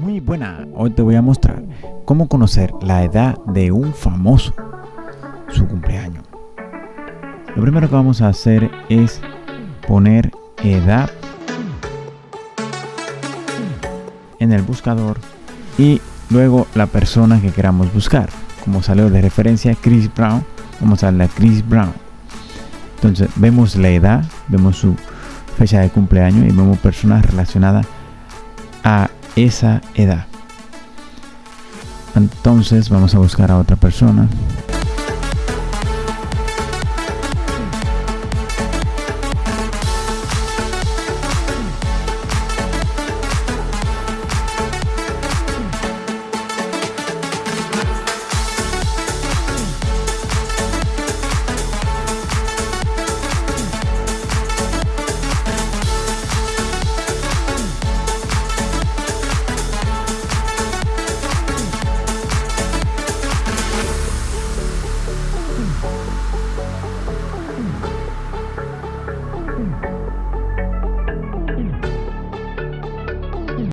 Muy buena, hoy te voy a mostrar cómo conocer la edad de un famoso, su cumpleaños. Lo primero que vamos a hacer es poner edad en el buscador y luego la persona que queramos buscar. Como salió de referencia Chris Brown, vamos a darle a Chris Brown. Entonces vemos la edad, vemos su fecha de cumpleaños y vemos personas relacionadas a esa edad. Entonces vamos a buscar a otra persona.